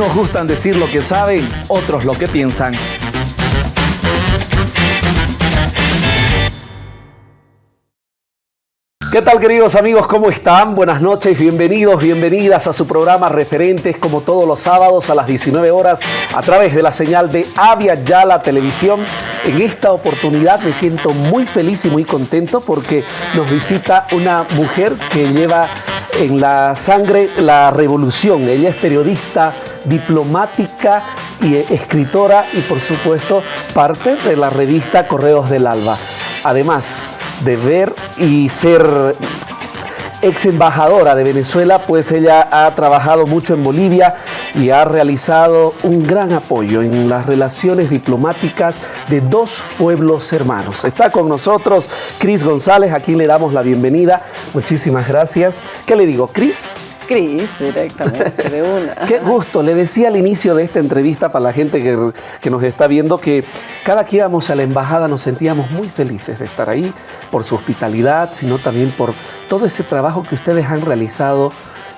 Unos gustan decir lo que saben, otros lo que piensan. ¿Qué tal queridos amigos? ¿Cómo están? Buenas noches, bienvenidos, bienvenidas a su programa Referentes como todos los sábados a las 19 horas a través de la señal de Avia Yala Televisión. En esta oportunidad me siento muy feliz y muy contento porque nos visita una mujer que lleva en la sangre la revolución. Ella es periodista, diplomática y escritora y por supuesto parte de la revista Correos del Alba. Además, de ver y ser ex embajadora de Venezuela, pues ella ha trabajado mucho en Bolivia y ha realizado un gran apoyo en las relaciones diplomáticas de dos pueblos hermanos. Está con nosotros Cris González, a quien le damos la bienvenida. Muchísimas gracias. ¿Qué le digo, Cris? Cris, directamente, de una. Qué gusto. Le decía al inicio de esta entrevista para la gente que, que, nos está viendo que cada que íbamos a la embajada nos sentíamos muy felices de estar ahí por su hospitalidad, sino también por todo ese trabajo que ustedes han realizado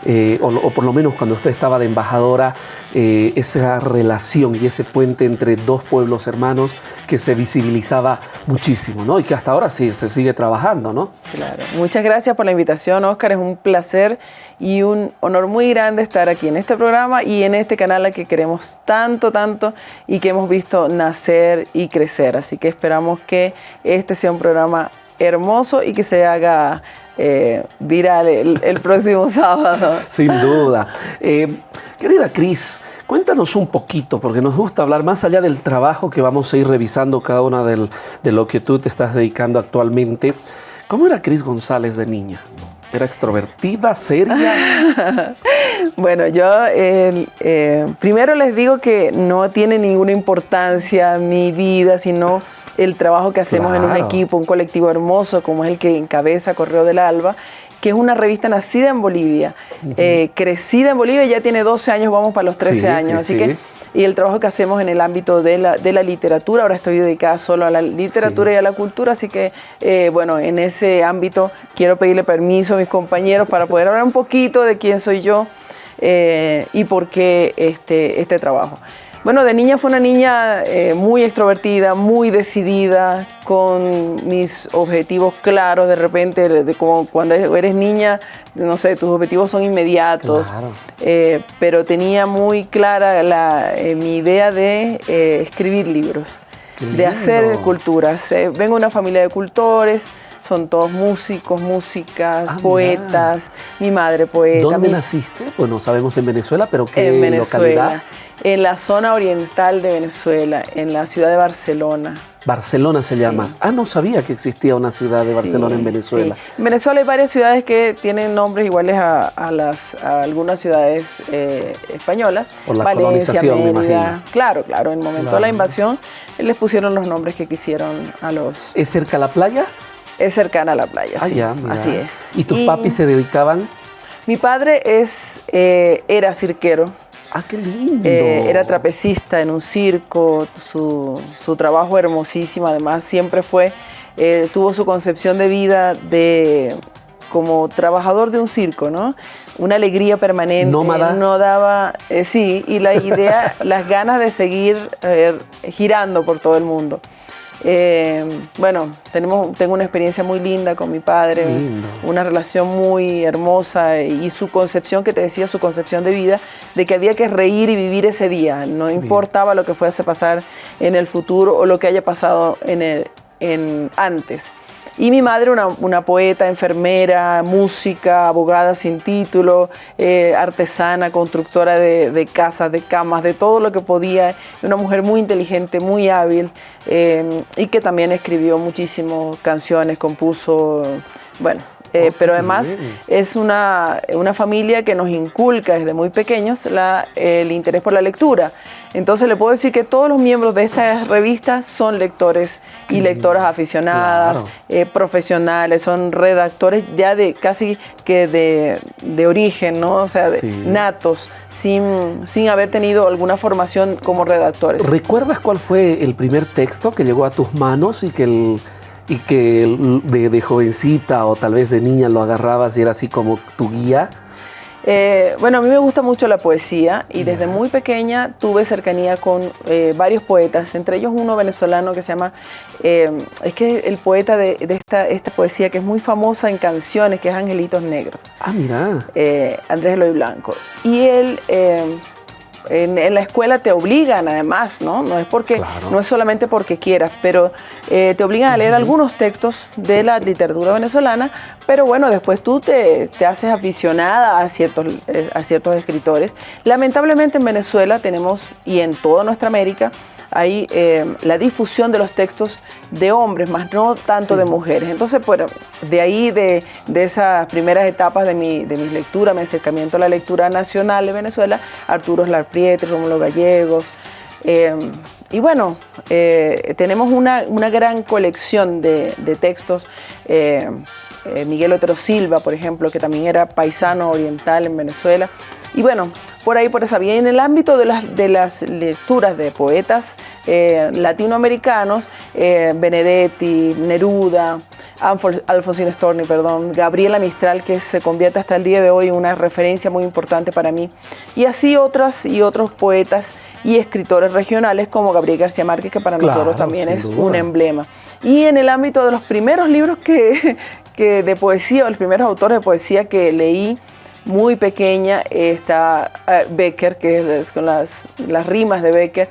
eh, o, por lo menos cuando usted estaba de embajadora, eh, esa relación y ese puente entre dos pueblos hermanos que se visibilizaba muchísimo, ¿no? Y que hasta ahora sí se sigue trabajando, ¿no? Claro. Muchas gracias por la invitación, Oscar. Es un placer y un honor muy grande estar aquí en este programa y en este canal al que queremos tanto, tanto y que hemos visto nacer y crecer. Así que esperamos que este sea un programa hermoso y que se haga eh, viral el, el, próximo sábado. Sin duda. Eh, querida Cris, cuéntanos un poquito, porque nos gusta hablar más allá del trabajo que vamos a ir revisando cada una del, de lo que tú te estás dedicando actualmente. ¿Cómo era Cris González de niña? ¿Era extrovertida, seria? bueno, yo eh, eh, primero les digo que no tiene ninguna importancia mi vida, sino el trabajo que hacemos claro. en un equipo, un colectivo hermoso como es el que encabeza Correo del Alba, que es una revista nacida en Bolivia, uh -huh. eh, crecida en Bolivia, ya tiene 12 años, vamos para los 13 sí, años, sí, así sí. que y el trabajo que hacemos en el ámbito de la, de la literatura, ahora estoy dedicada solo a la literatura y a la cultura, así que eh, bueno, en ese ámbito quiero pedirle permiso a mis compañeros para poder hablar un poquito de quién soy yo eh, y por qué este, este trabajo. Bueno, de niña fue una niña eh, muy extrovertida, muy decidida, con mis objetivos claros. De repente, de, como cuando eres niña, no sé, tus objetivos son inmediatos. Claro. Eh, pero tenía muy clara la, eh, mi idea de escribir libros, de hacer culturas. vengo de una familia de cultores son todos músicos, músicas, ah, poetas, mi madre poeta. ¿Dónde mi... naciste? Pues no sabemos en Venezuela, pero ¿qué en Venezuela, localidad? En la zona oriental de Venezuela, en la ciudad de Barcelona. Barcelona se llama. Ah, no sabía que existía una ciudad de Barcelona sí, en Venezuela. Sí. En Venezuela hay varias ciudades que tienen nombres iguales a, a las, a algunas ciudades eh, españolas. Por la Valencia, colonización, Mérida. me imagino. Claro, claro. En el momento claro. de la invasión les pusieron los nombres que quisieron a los... ¿Es cerca la playa? Es cercana a la playa, ah, sí. Ya, mira. Así es. ¿Y tus y papis se dedicaban? Mi padre es, eh, era cirquero. Ah, qué lindo. Eh, era trapecista en un circo, su, su, trabajo hermosísimo, además siempre fue, eh, tuvo su concepción de vida de como trabajador de un circo, ¿no? Una alegría permanente. Nómada. No daba, eh, sí, y la idea, las ganas de seguir girando por todo el mundo. Eh, bueno, tenemos, tengo una experiencia muy linda con mi padre, Lindo. una relación muy hermosa y su concepción, que te decía, su concepción de vida, de que había que reír y vivir ese día, no Bien. importaba lo que fuese a pasar en el futuro o lo que haya pasado en el, en, antes. Y mi madre, una, una poeta, enfermera, música, abogada sin título, eh, artesana, constructora de, de, casas, de camas, de todo lo que podía. Una mujer muy inteligente, muy hábil eh, y que también escribió muchísimas canciones, compuso, bueno, eh, pero además es una, una, familia que nos inculca desde muy pequeños la, el interés por la lectura. Entonces le puedo decir que todos los miembros de esta revista son lectores y lectoras aficionadas, claro. eh, profesionales, son redactores ya de casi que de, de origen, ¿no? O sea, sí. natos, sin, sin haber tenido alguna formación como redactores. ¿Recuerdas cuál fue el primer texto que llegó a tus manos y que el y que de, de, jovencita o tal vez de niña lo agarrabas y era así como tu guía? Eh, bueno, a mí me gusta mucho la poesía y desde muy pequeña tuve cercanía con eh, varios poetas, entre ellos uno venezolano que se llama, eh, es que el poeta de, esta, esta, poesía que es muy famosa en canciones, que es Angelitos Negros. Ah, mira. Andrés Eloy Blanco. Y él en, la escuela te obligan además, ¿no? No es, porque, no es solamente porque quieras, pero eh, te obligan a leer algunos textos de la literatura venezolana, pero bueno, después tú te, te haces aficionada a ciertos, eh, a ciertos escritores. Lamentablemente en Venezuela tenemos, y en toda nuestra América, hay eh, la difusión de los textos de hombres, más no tanto de mujeres. Entonces, bueno, de ahí, de, esas primeras etapas de, mi, de mis lecturas, mi acercamiento a la lectura nacional de Venezuela, Arturo Larpriete, Rómulo Gallegos, eh, y bueno, eh, tenemos una, gran colección de, textos. Miguel Otero Silva, por ejemplo, que también era paisano oriental en Venezuela. Y bueno, por ahí, por esa vía. En el ámbito de las, de las lecturas de poetas eh, latinoamericanos, eh, Benedetti, Neruda, Alfonsín Storni, perdón, Gabriela Mistral, que se convierte hasta el día de hoy en una referencia muy importante para mí, y así otras y otros poetas y escritores regionales como Gabriel García Márquez, que para nosotros también es un emblema. Y en el ámbito de los primeros libros que, que de poesía, o los primeros autores de poesía que leí, muy pequeña está eh, Becker, que es con las, las rimas de Becker,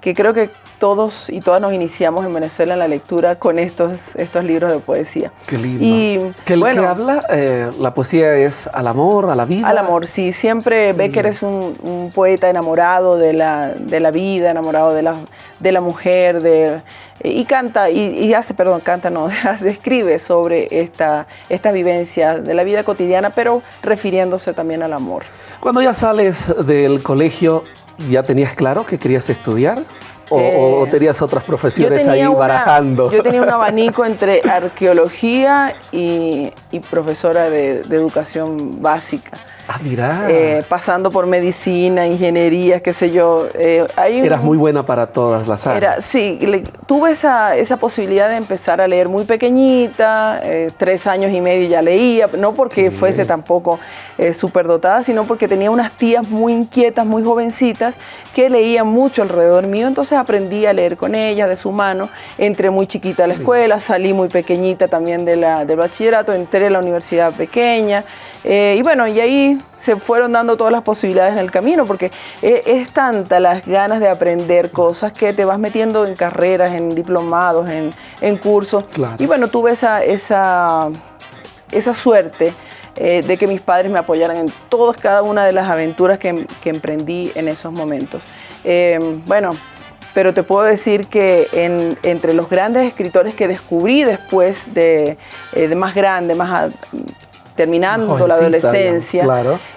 que creo que todos y todas nos iniciamos en Venezuela en la lectura con estos, estos libros de poesía. Qué lindo. Y ¿Qué, bueno, habla? Eh, la poesía es al amor, a la vida. Al amor, sí. Siempre Becker es un, poeta enamorado de la, de la, vida, enamorado de la, de la mujer, de, y canta, y, hace, perdón, canta, no, escribe sobre esta, esta vivencia de la vida cotidiana, pero refiriéndose también al amor. Cuando ya sales del colegio, ¿ya tenías claro que querías estudiar? ¿O, eh, tenías otras profesiones ahí barajando? Yo tenía un abanico entre arqueología y, profesora de, educación básica. Ah, mira. Eh, pasando por medicina, ingeniería, qué sé yo. Eh, Eras muy buena para todas las áreas. sí, tuve esa, esa, posibilidad de empezar a leer muy pequeñita, tres años y medio ya leía, no porque fuese tampoco súper dotada, sino porque tenía unas tías muy inquietas, muy jovencitas, que leían mucho alrededor mío, entonces aprendí a leer con ellas de su mano, entré muy chiquita a la escuela, salí muy pequeñita también de la, del bachillerato, entré la universidad pequeña, eh, y bueno, y ahí se fueron dando todas las posibilidades en el camino, porque eh, es, tanta las ganas de aprender cosas que te vas metiendo en carreras, en diplomados, en, cursos, y bueno, tuve esa, esa, esa suerte eh, de que mis padres me apoyaran en todas, cada una de las aventuras que, emprendí en esos momentos. Eh, bueno, pero te puedo decir que entre los grandes escritores que descubrí después de, eh, más grande, más terminando la adolescencia,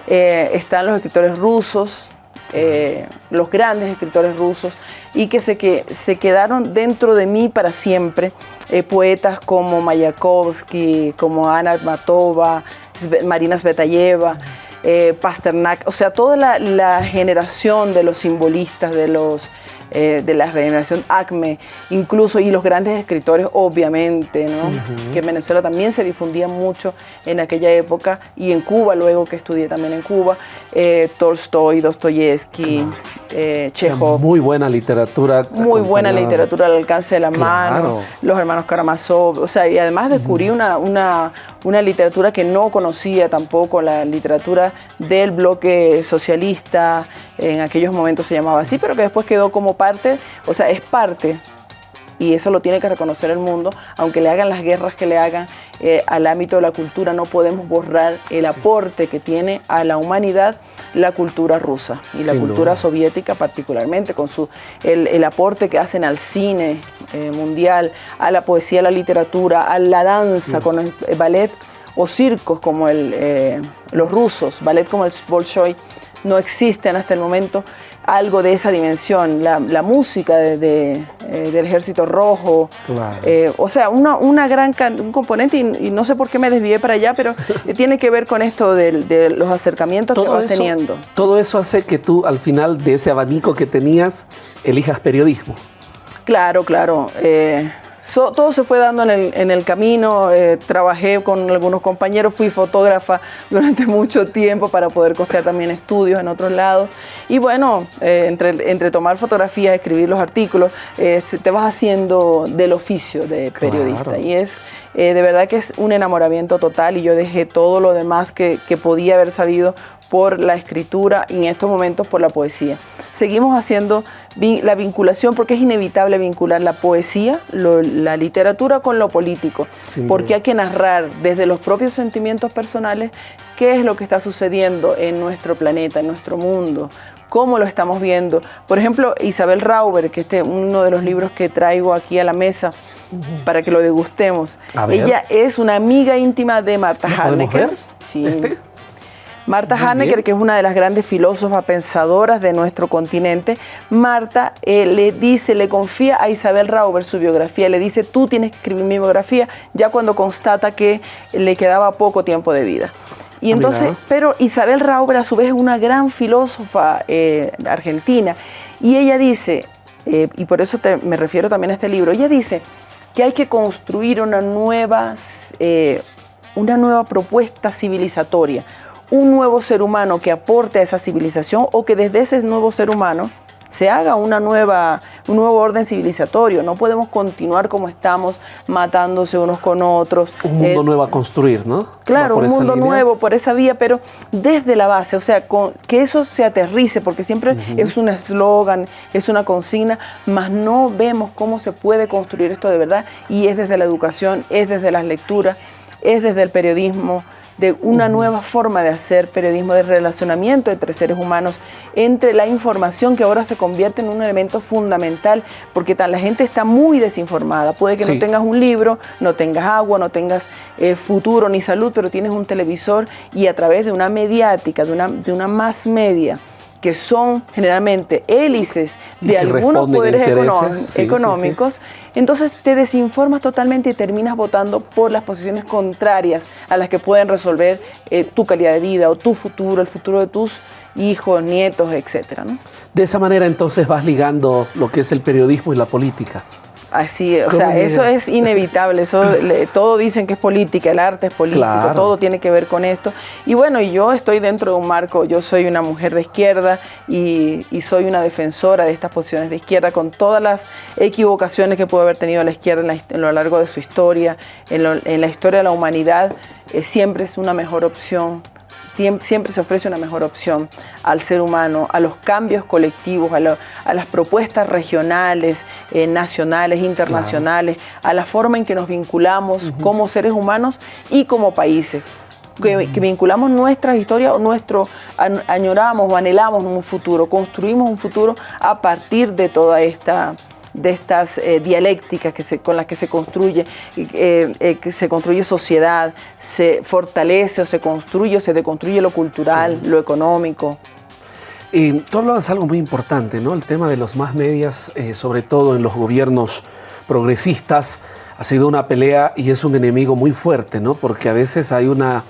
están los escritores rusos, los grandes escritores rusos, y que se, que se quedaron dentro de mí para siempre. poetas como Mayakovsky, como Ana Matova, Marina Svetayeva, eh, Pasternak, o sea, toda la, generación de los simbolistas, de los eh, de la generación ACME, incluso, y los grandes escritores, obviamente, ¿no? que en Venezuela también se difundía mucho en aquella época, y en Cuba, luego que estudié también en Cuba, eh, Tolstoy, Dostoyevsky, eh, Chekhov. Muy buena literatura. Muy buena literatura al alcance de la mano, los hermanos Karamazov, o sea, y además descubrí una, una, una literatura que no conocía tampoco, la literatura del bloque socialista, en aquellos momentos se llamaba así, pero que después quedó como parte, o sea, es parte, y eso lo tiene que reconocer el mundo, aunque le hagan las guerras que le hagan eh, al ámbito de la cultura, no podemos borrar el aporte que tiene a la humanidad la cultura rusa y la cultura soviética particularmente, con su, el, aporte que hacen al cine eh, mundial, a la poesía, a la literatura, a la danza, con el, ballet o circos como el, eh, los rusos, ballet como el Bolshoi, no existen hasta el momento algo de esa dimensión, la, música de, eh, del Ejército Rojo, eh, o sea, una, una gran un componente, y, no sé por qué me desvié para allá, pero tiene que ver con esto de, los acercamientos que vas teniendo. Todo eso hace que tú al final de ese abanico que tenías elijas periodismo. Claro, claro. Eh, todo se fue dando en el, camino, eh, trabajé con algunos compañeros, fui fotógrafa durante mucho tiempo para poder costear también estudios en otros lados. Y bueno, eh, entre, entre tomar fotografías, escribir los artículos, eh, te vas haciendo del oficio de periodista. Y es de verdad que es un enamoramiento total y yo dejé todo lo demás que, que podía haber sabido por la escritura y en estos momentos por la poesía. Seguimos haciendo la vinculación porque es inevitable vincular la poesía, la literatura con lo político, porque hay que narrar desde los propios sentimientos personales qué es lo que está sucediendo en nuestro planeta, en nuestro mundo, cómo lo estamos viendo. Por ejemplo, Isabel Rauber, que este es uno de los libros que traigo aquí a la mesa para que lo degustemos. Ella es una amiga íntima de Marta Haneke. Sí. ¿Este? Marta Hannecker, que es una de las grandes filósofas pensadoras de nuestro continente, Marta eh, le dice, le confía a Isabel Rauber su biografía, le dice, tú tienes que escribir mi biografía, ya cuando constata que le quedaba poco tiempo de vida. Y ah, entonces, pero Isabel Rauber a su vez es una gran filósofa eh, argentina, y ella dice, eh, y por eso me refiero también a este libro, ella dice que hay que construir una nueva, una nueva propuesta civilizatoria, un nuevo ser humano que aporte a esa civilización o que desde ese nuevo ser humano se haga una nueva, un nuevo orden civilizatorio. No podemos continuar como estamos, matándose unos con otros. Un mundo eh, nuevo a construir, ¿no? Claro, un mundo nuevo por esa vía, pero desde la base, o sea, que eso se aterrice, porque siempre es un eslogan, es una consigna, mas no vemos cómo se puede construir esto de verdad y es desde la educación, es desde las lecturas, es desde el periodismo, de una nueva forma de hacer periodismo de relacionamiento entre seres humanos, entre la información que ahora se convierte en un elemento fundamental, porque la gente está muy desinformada. Puede que no tengas un libro, no tengas agua, no tengas eh, futuro ni salud, pero tienes un televisor y a través de una mediática, de una, de una más media, que son generalmente hélices de algunos poderes económicos, entonces te desinformas totalmente y terminas votando por las posiciones contrarias a las que pueden resolver eh, tu calidad de vida o tu futuro, el futuro de tus hijos, nietos, etc. De esa manera entonces vas ligando lo que es el periodismo y la política. Así, o sea, eso es inevitable, eso todo dicen que es política, el arte es político, todo tiene que ver con esto. Y bueno, yo estoy dentro de un marco, yo soy una mujer de izquierda y, soy una defensora de estas posiciones de izquierda con todas las equivocaciones que puede haber tenido la izquierda en, lo largo de su historia, en, la historia de la humanidad, eh, siempre es una mejor opción siempre se ofrece una mejor opción al ser humano, a los cambios colectivos, a, las propuestas regionales, eh, nacionales, internacionales, a la forma en que nos vinculamos como seres humanos y como países. Que, vinculamos nuestra historia o nuestro, añoramos o anhelamos un futuro, construimos un futuro a partir de toda esta de estas eh, dialécticas que se, con las que se construye, eh, eh, que se construye sociedad, se fortalece o se construye o se deconstruye lo cultural, lo económico. Y tú hablabas algo muy importante, ¿no? El tema de los más medias, sobre todo en los gobiernos progresistas, ha sido una pelea y es un enemigo muy fuerte, ¿no? Porque a veces hay una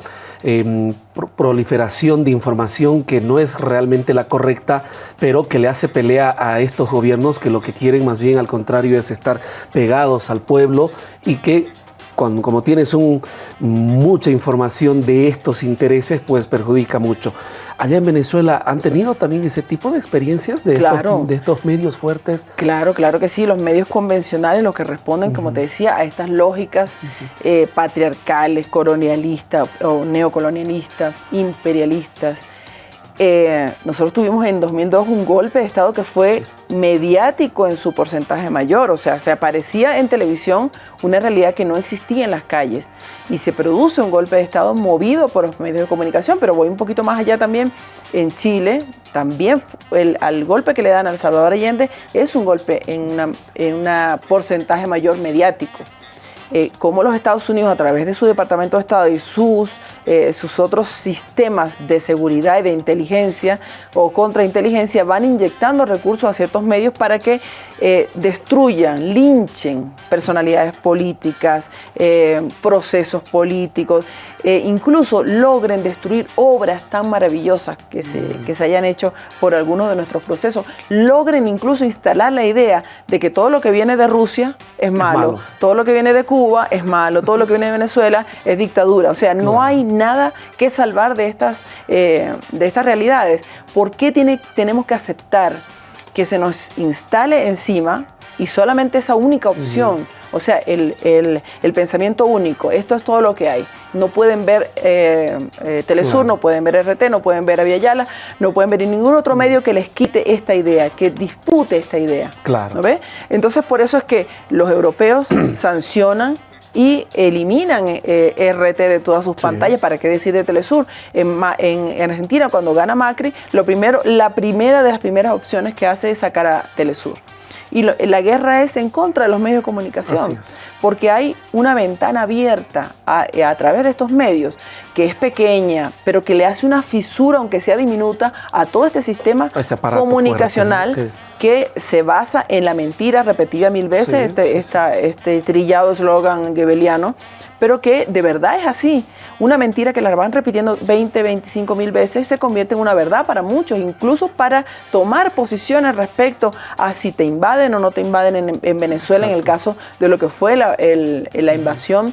Em, proliferación de información que no es realmente la correcta, pero que le hace pelea a estos gobiernos que lo que quieren más bien al contrario es estar pegados al pueblo y que cuando, como tienes mucha información de estos intereses, pues perjudica mucho allá en Venezuela han tenido también ese tipo de experiencias de, estos, de estos medios fuertes. Claro, claro que sí. Los medios convencionales, los que responden, como te decía, a estas lógicas eh, patriarcales, colonialistas o neocolonialistas, imperialistas. Eh, nosotros tuvimos en 2002 un golpe de Estado que fue mediático en su porcentaje mayor, o sea, se aparecía en televisión una realidad que no existía en las calles. Y se produce un golpe de Estado movido por los medios de comunicación, pero voy un poquito más allá también, en Chile también el, al golpe que le dan al Salvador Allende es un golpe en un porcentaje mayor mediático. Eh, como los Estados Unidos a través de su Departamento de Estado y sus, eh, sus otros sistemas de seguridad y de inteligencia o contrainteligencia van inyectando recursos a ciertos medios para que eh, destruyan, linchen personalidades políticas, eh, procesos políticos, eh, incluso logren destruir obras tan maravillosas que se, mm. que se hayan hecho por algunos de nuestros procesos, logren incluso instalar la idea de que todo lo que viene de Rusia es malo, todo lo que viene de Cuba es malo, todo lo que viene de Venezuela es dictadura. O sea, no hay nada que salvar de estas, de estas realidades. ¿Por qué tiene, tenemos que aceptar que se nos instale encima y solamente esa única opción, o sea, el, pensamiento único, esto es todo lo que hay. No pueden ver eh, eh, Telesur, no pueden ver RT, no pueden ver Aviala, no pueden ver ningún otro medio que les quite esta idea, que dispute esta idea. Claro. ¿no ve? Entonces, por eso es que los europeos sancionan y eliminan eh, RT de todas sus pantallas. ¿Para qué decir de Telesur? En, Argentina, cuando gana Macri, lo primero, la primera de las primeras opciones que hace es sacar a Telesur. Y la guerra es en contra de los medios de comunicación, porque hay una ventana abierta a, través de estos medios que es pequeña, pero que le hace una fisura, aunque sea diminuta, a todo este sistema comunicacional que se basa en la mentira repetida mil veces, este, este trillado eslogan gebeliano, pero que de verdad es así. Una mentira que la van repitiendo 20, 25 mil veces se convierte en una verdad para muchos, incluso para tomar posiciones respecto a si te invaden o no te invaden en, Venezuela, en el caso de lo que fue la, invasión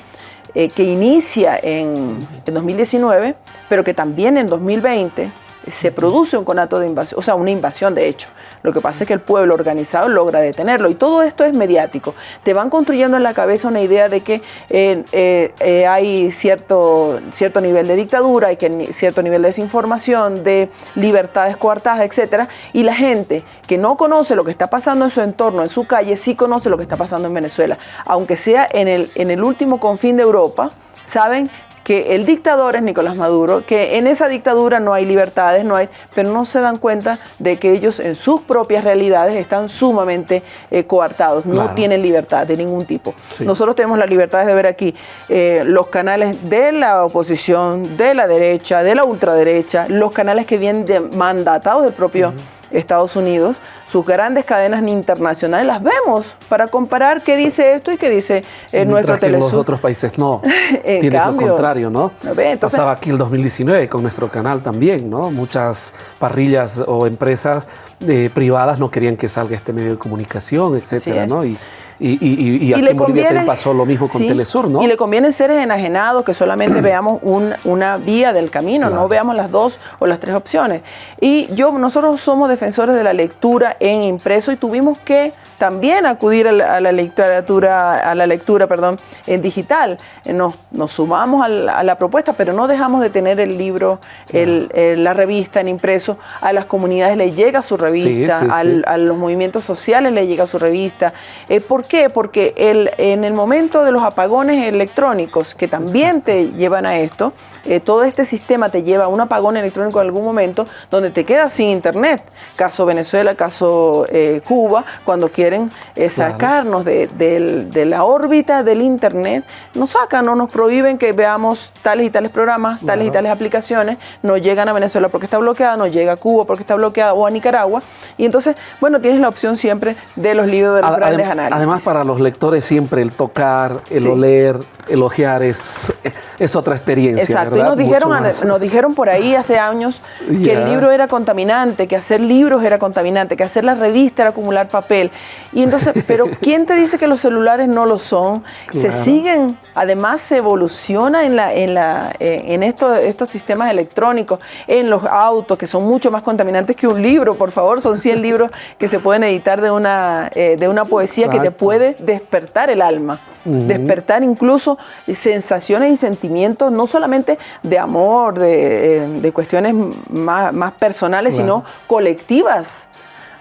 eh, que inicia en, en 2019, pero que también en 2020 se produce un conato de invasión, o sea, una invasión de hecho. Lo que pasa es que el pueblo organizado logra detenerlo y todo esto es mediático. Te van construyendo en la cabeza una idea de que eh, eh, eh, hay cierto, cierto nivel de dictadura, hay que, cierto nivel de desinformación, de libertades coartadas, etc. Y la gente que no conoce lo que está pasando en su entorno, en su calle, sí conoce lo que está pasando en Venezuela. Aunque sea en el, en el último confín de Europa, saben que el dictador es Nicolás Maduro, que en esa dictadura no hay libertades, no hay, pero no se dan cuenta de que ellos en sus propias realidades están sumamente eh, coartados, no tienen libertad de ningún tipo. Nosotros tenemos la libertad de ver aquí eh, los canales de la oposición, de la derecha, de la ultraderecha, los canales que vienen de mandatados del propio... Estados Unidos, sus grandes cadenas internacionales, las vemos para comparar qué dice esto y qué dice eh, nuestro que los otros países no. Tiene lo contrario, ¿no? Pasaba aquí el 2019 con nuestro canal también, ¿no? Muchas parrillas o empresas eh, privadas no querían que salga este medio de comunicación, etcétera, ¿no? Y, y, aquí en Bolivia pasó lo mismo con Telesur, ¿no? Y le conviene ser enajenados, que solamente veamos una vía del camino, no veamos las dos o las tres opciones. Y yo, nosotros somos defensores de la lectura en impreso y tuvimos que también acudir a la, literatura, a la lectura perdón, en digital. Eh, nos, nos sumamos a la, propuesta, pero no dejamos de tener el libro, la revista en impreso. A las comunidades le llega su revista, a los movimientos sociales le llega su revista. Eh, ¿Por qué? Porque el, en el momento de los apagones electrónicos, que también te llevan a esto, eh, todo este sistema te lleva a un apagón electrónico en algún momento donde te quedas sin internet. Caso Venezuela, caso Cuba, cuando quieres quieren eh, sacarnos de, la órbita del Internet, nos sacan o nos prohíben que veamos tales y tales programas, tales y tales aplicaciones, no llegan a Venezuela porque está bloqueada, no llega a Cuba porque está bloqueada o a Nicaragua. Y entonces, bueno, tienes la opción siempre de los libros de los grandes análisis. Además, para los lectores siempre el tocar, el oler, elogiar es, es otra experiencia. Exacto, y nos dijeron, nos dijeron por ahí hace años que el libro era contaminante, que hacer libros era contaminante, que hacer la revista era acumular papel. Y entonces, pero ¿quién te dice que los celulares no lo son? Se siguen, además se evoluciona en, la, en, la, eh, en estos, estos sistemas electrónicos, en los autos, que son mucho más contaminantes que un libro, por favor, son 100 libros que se pueden editar de una, eh, de una poesía que te puede despertar el alma, despertar incluso sensaciones y sentimientos, no solamente de amor, de, eh, cuestiones más, personales, sino colectivas.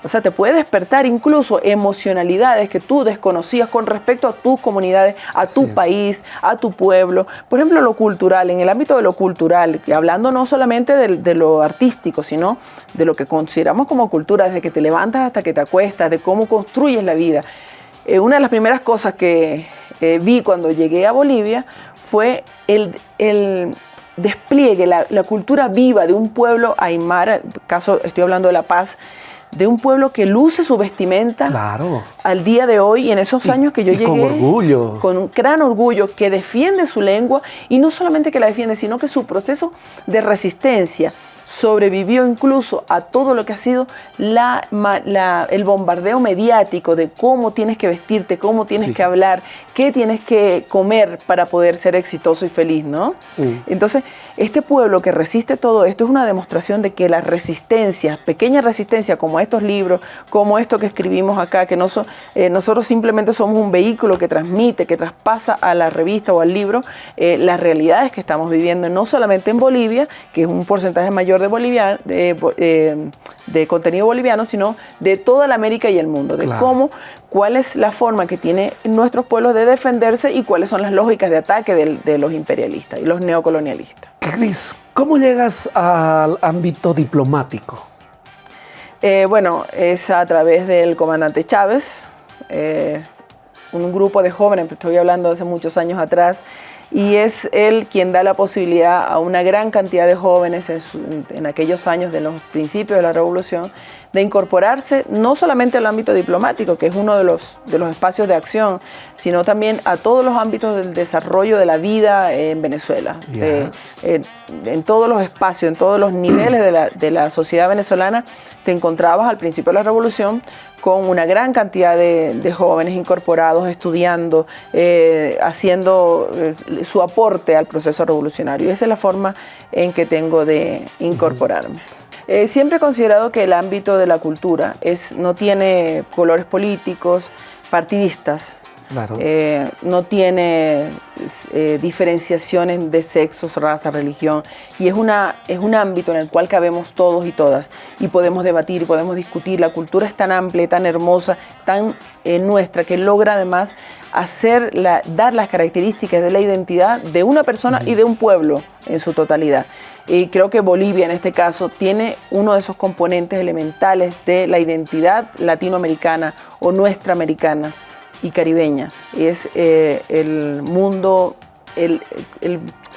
O sea, te puede despertar incluso emocionalidades que tú desconocías con respecto a tus comunidades, a tu país, a tu pueblo. Por ejemplo, lo cultural, en el ámbito de lo cultural, hablando no solamente de, lo artístico, sino de lo que consideramos como cultura, desde que te levantas hasta que te acuestas, de cómo construyes la vida. Eh, una de las primeras cosas que eh, vi cuando llegué a Bolivia fue el, despliegue, la, la, cultura viva de un pueblo aymara, caso estoy hablando de La Paz, de un pueblo que luce su vestimenta claro. al día de hoy y en esos años que yo llegué. Con orgullo. Con un gran orgullo, que defiende su lengua y no solamente que la defiende, sino que su proceso de resistencia sobrevivió incluso a todo lo que ha sido la, el bombardeo mediático de cómo tienes que vestirte, cómo tienes que hablar, qué tienes que comer para poder ser exitoso y feliz, ¿no? Mm. Entonces, este pueblo que resiste todo esto es una demostración de que la resistencia, pequeña resistencia como estos libros, como esto que escribimos acá, que no eh, nosotros simplemente somos un vehículo que transmite, que traspasa a la revista o al libro eh, las realidades que estamos viviendo, no solamente en Bolivia, que es un porcentaje mayor de, Bolivia, de, eh, contenido boliviano, sino de toda la América y el mundo, de cómo, cuál es la forma que tienen nuestros pueblos de defenderse y cuáles son las lógicas de ataque de los imperialistas y los neocolonialistas. Cris, ¿cómo llegas al ámbito diplomático? Eh, bueno, es a través del comandante Chávez, eh, un grupo de jóvenes, estoy hablando de hace muchos años atrás, y es él quien da la posibilidad a una gran cantidad de jóvenes en, aquellos años de los principios de la revolución de incorporarse no solamente al ámbito diplomático, que es uno de los, de los espacios de acción, sino también a todos los ámbitos del desarrollo de la vida en Venezuela, en todos los espacios, en todos los niveles de la, de la sociedad venezolana, te encontrabas al principio de la revolución con una gran cantidad de, jóvenes incorporados, estudiando, eh, haciendo eh, su aporte al proceso revolucionario. Esa es la forma en que tengo de incorporarme. Eh, siempre he considerado que el ámbito de la cultura es, no tiene colores políticos, partidistas, eh, no tiene eh, diferenciaciones de sexos, raza, religión y es, una, es un ámbito en el cual cabemos todos y todas y podemos debatir y podemos discutir. La cultura es tan amplia, tan hermosa, tan eh, nuestra que logra además hacer dar las características de la identidad de una persona y de un pueblo en su totalidad. Y creo que Bolivia en este caso tiene uno de esos componentes elementales de la identidad latinoamericana o nuestra americana y caribeña. Es eh, el mundo, el,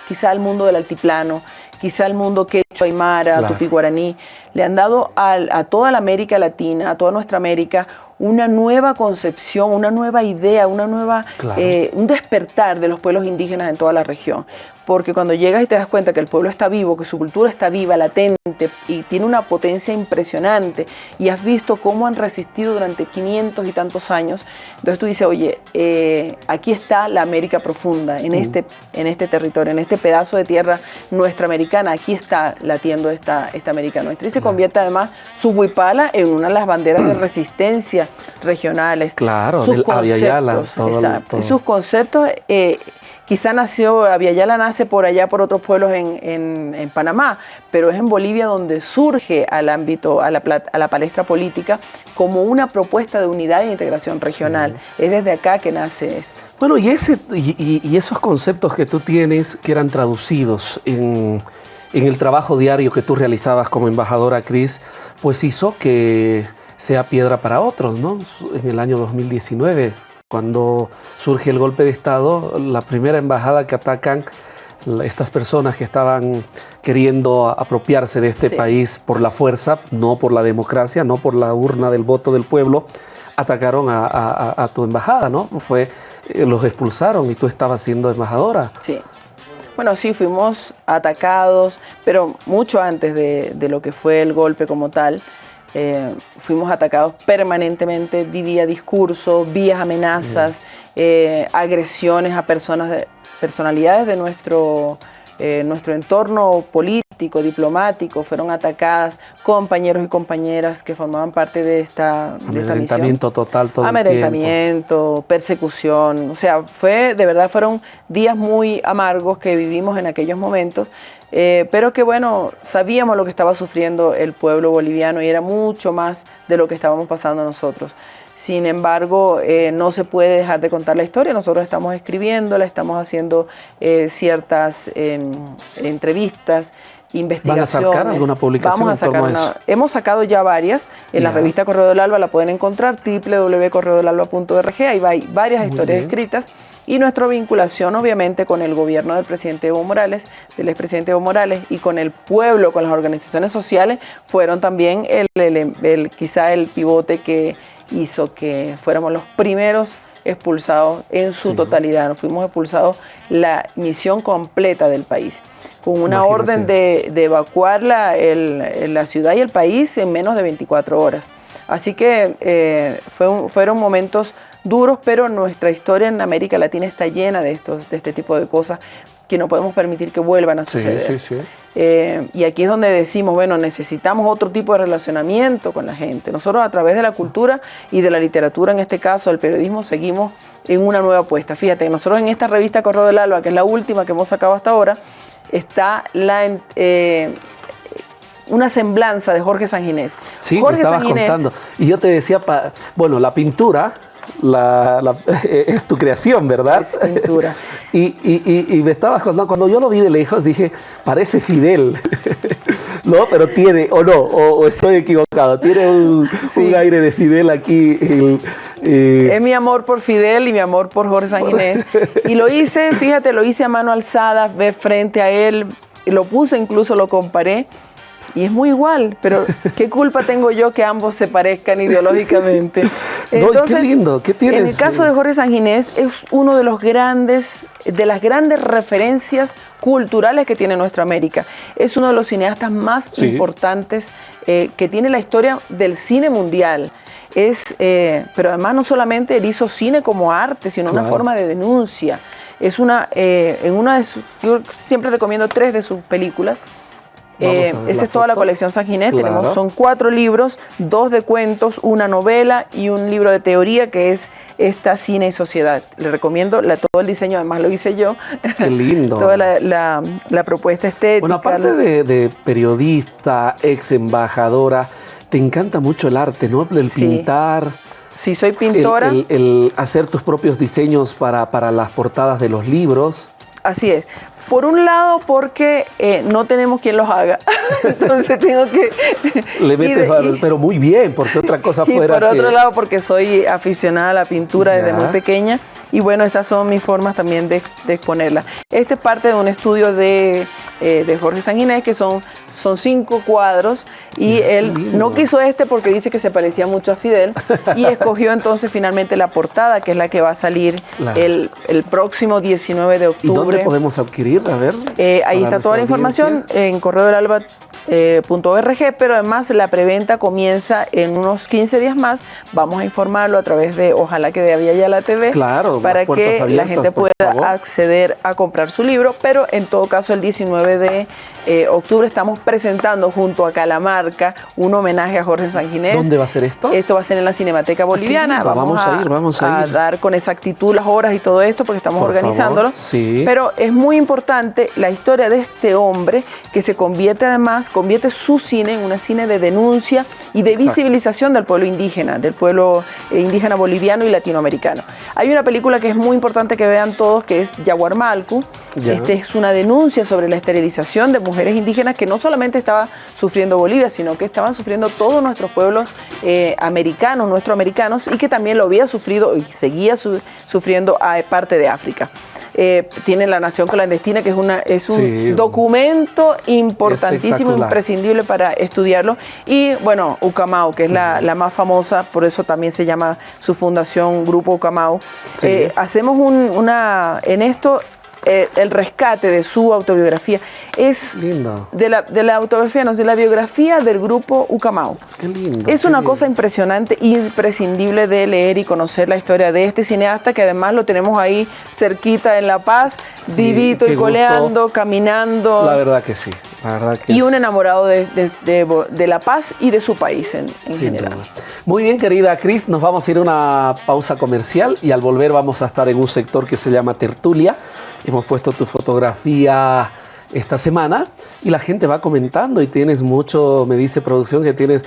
quizá el mundo del altiplano, quizá el mundo quechua, aymara, tupi guaraní, le han dado a toda la América Latina, a toda nuestra América, una nueva concepción, una nueva idea, una nueva, eh, un despertar de los pueblos indígenas en toda la región porque cuando llegas y te das cuenta que el pueblo está vivo, que su cultura está viva, latente y tiene una potencia impresionante y has visto cómo han resistido durante 500 y tantos años, entonces tú dices, oye, eh, aquí está la América profunda, en, este, en este territorio, en este pedazo de tierra nuestra americana, aquí está latiendo esta, esta América nuestra. Y se convierte además su huipala en una de las banderas de resistencia regionales. Claro, sus conceptos, exacto, sus conceptos eh, Quizá nació, Aviala nace por allá, por otros pueblos en, Panamá, pero es en Bolivia donde surge al ámbito, a la, a la palestra política, como una propuesta de unidad e integración regional. Es desde acá que nace esto. Bueno, y, ese, y, esos conceptos que tú tienes, que eran traducidos en, en el trabajo diario que tú realizabas como embajadora, Cris, pues hizo que sea piedra para otros, ¿no? En el año 2019 cuando surge el golpe de Estado, la primera embajada que atacan estas personas que estaban queriendo apropiarse de este país por la fuerza, no por la democracia, no por la urna del voto del pueblo, atacaron a, tu embajada, ¿no? Fue, eh, los expulsaron y tú estabas siendo embajadora. Sí. Bueno, sí, fuimos atacados, pero mucho antes de, de lo que fue el golpe como tal. Eh, fuimos atacados permanentemente vía discurso, vías amenazas, eh, agresiones a personas, personalidades de nuestro, eh, nuestro entorno político, diplomático, fueron atacadas compañeros y compañeras que formaban parte de esta, de esta misión. total todo Amedrentamiento, persecución, o sea, fue, de verdad fueron días muy amargos que vivimos en aquellos momentos, eh, pero que bueno, sabíamos lo que estaba sufriendo el pueblo boliviano y era mucho más de lo que estábamos pasando nosotros. Sin embargo, eh, no se puede dejar de contar la historia. Nosotros estamos escribiéndola, estamos haciendo eh, ciertas em, entrevistas, investigaciones. ¿Van a sacar alguna publicación Vamos a sacar Hemos sacado ya varias. En la revista Correo del Alba la pueden encontrar, www.correodelalba.org. Hay varias historias escritas y nuestra vinculación obviamente con el gobierno del presidente Evo Morales, del expresidente Evo Morales y con el pueblo, con las organizaciones sociales, fueron también el, quizá el pivote que hizo que fuéramos los primeros expulsados en su totalidad. Nos fuimos expulsados la misión completa del país, con una orden de, evacuar la, la, ciudad y el país en menos de 24 horas. Así que eh, fueron momentos duros, pero nuestra historia en América Latina está llena de, estos, de este tipo de cosas que no podemos permitir que vuelvan a suceder. Eh, y aquí es donde decimos, bueno, necesitamos otro tipo de relacionamiento con la gente. Nosotros a través de la cultura y de la literatura, en este caso, el periodismo, seguimos en una nueva apuesta. Fíjate, nosotros en esta revista Correo del Alba, que es la última que hemos sacado hasta ahora, está la... Eh, una semblanza de Jorge Sanginés. Sí, Jorge me estabas contando. Y yo te decía, bueno, la pintura la, es tu creación, ¿verdad? Es pintura. y, y, me estabas contando, cuando yo lo vi de lejos dije, parece Fidel, ¿no? Pero tiene, o no, o, estoy equivocado, tiene un, aire de Fidel aquí. Eh, es mi amor por Fidel y mi amor por Jorge Sanguinés. y lo hice, fíjate, lo hice a mano alzada, ve frente a él, lo puse, incluso lo comparé y es muy igual, pero ¿qué culpa tengo yo que ambos se parezcan ideológicamente? Entonces, qué lindo, ¿qué tienes? En el caso de Jorge Sanginés es uno de los grandes, de las grandes referencias culturales que tiene nuestra América. Es uno de los cineastas más importantes eh, que tiene la historia del cine mundial. Es, eh, pero además no solamente él hizo cine como arte, sino una forma de denuncia. Es una, eh, en una de sus, yo siempre recomiendo tres de sus películas. Eh, esa es toda la colección San Ginés. Tenemos, son cuatro libros, dos de cuentos, una novela y un libro de teoría que es esta Cine y Sociedad. Le recomiendo la, todo el diseño, además lo hice yo. Qué lindo. toda la, propuesta estética. Bueno, aparte de, periodista, ex embajadora, te encanta mucho el arte, ¿no? El pintar. Sí, soy pintora. El, hacer tus propios diseños para, para las portadas de los libros. Así es. Por un lado, porque eh, no tenemos quien los haga. Entonces tengo que. Le metes, pero muy bien, porque otra cosa fuera. Y por otro lado, porque soy aficionada a la pintura desde muy pequeña. Y bueno, esas son mis formas también de, exponerla. Este es parte de un estudio de, eh, de Jorge Sanguinés, que son son cinco cuadros y él no quiso este porque dice que se parecía mucho a Fidel y escogió entonces finalmente la portada, que es la que va a salir el, próximo 19 de octubre. ¿Y dónde podemos adquirir? A ver. Eh, ahí está toda la información en correo del alba eh, pero además la preventa comienza en unos 15 días más. Vamos a informarlo a través de Ojalá que de Avia ya la TV claro, para que la gente pueda acceder a comprar su libro, pero en todo caso el 19 de eh, octubre estamos presentando junto a Calamarca un homenaje a Jorge Sanginés. ¿Dónde va a ser esto? Esto va a ser en la Cinemateca Boliviana. Vamos, a, ir, vamos a, ir. dar con exactitud las horas y todo esto porque estamos organizándolo. Sí. Pero es muy importante la historia de este hombre que se convierte además convierte su cine en una cine de denuncia y de visibilización del pueblo indígena, del pueblo eh, indígena boliviano y latinoamericano. Hay una película que es muy importante que vean todos, que es Yaguarmalcu. Este es una denuncia sobre la esterilización de mujeres indígenas que no solamente estaba sufriendo Bolivia, sino que estaban sufriendo todos nuestros pueblos eh, americanos, nuestros americanos, y que también lo había sufrido y seguía sufriendo a parte de África. Eh, tiene La Nación Clandestina, que es, una, es un documento importantísimo, imprescindible para estudiarlo. Y bueno, Ucamau, que es la, más famosa, por eso también se llama su fundación Grupo Ucamau. Eh, hacemos una, en esto eh, el rescate de su autobiografía. Es lindo. De la, de la autobiografía, no, de la biografía del grupo Ucamau. Qué lindo. Es una cosa impresionante, imprescindible de leer y conocer la historia de este cineasta que además lo tenemos ahí cerquita en La Paz, vivito y coleando, caminando. La verdad que sí. La verdad que y un enamorado de, de, La Paz y de su país en, general. Muy bien, querida Cris, nos vamos a ir a una pausa comercial y al volver vamos a estar en un sector que se llama Tertulia Hemos puesto tu fotografía esta semana y la gente va comentando y tienes mucho, me dice producción que tienes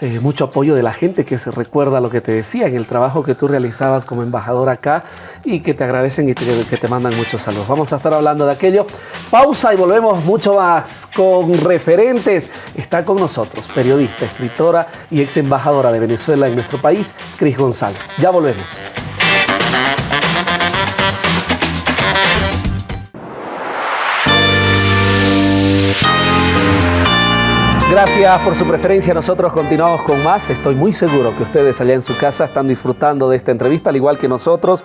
eh, mucho apoyo de la gente que se recuerda lo que te decía en el trabajo que tú realizabas como embajador acá y que te agradecen y que te mandan muchos saludos. Vamos a estar hablando de aquello. Pausa y volvemos mucho más con referentes. Está con nosotros periodista, escritora y ex embajadora de Venezuela en nuestro país, Cris González. Ya volvemos. Gracias por su preferencia. Nosotros continuamos con más. Estoy muy seguro que ustedes allá en su casa están disfrutando de esta entrevista, al igual que nosotros.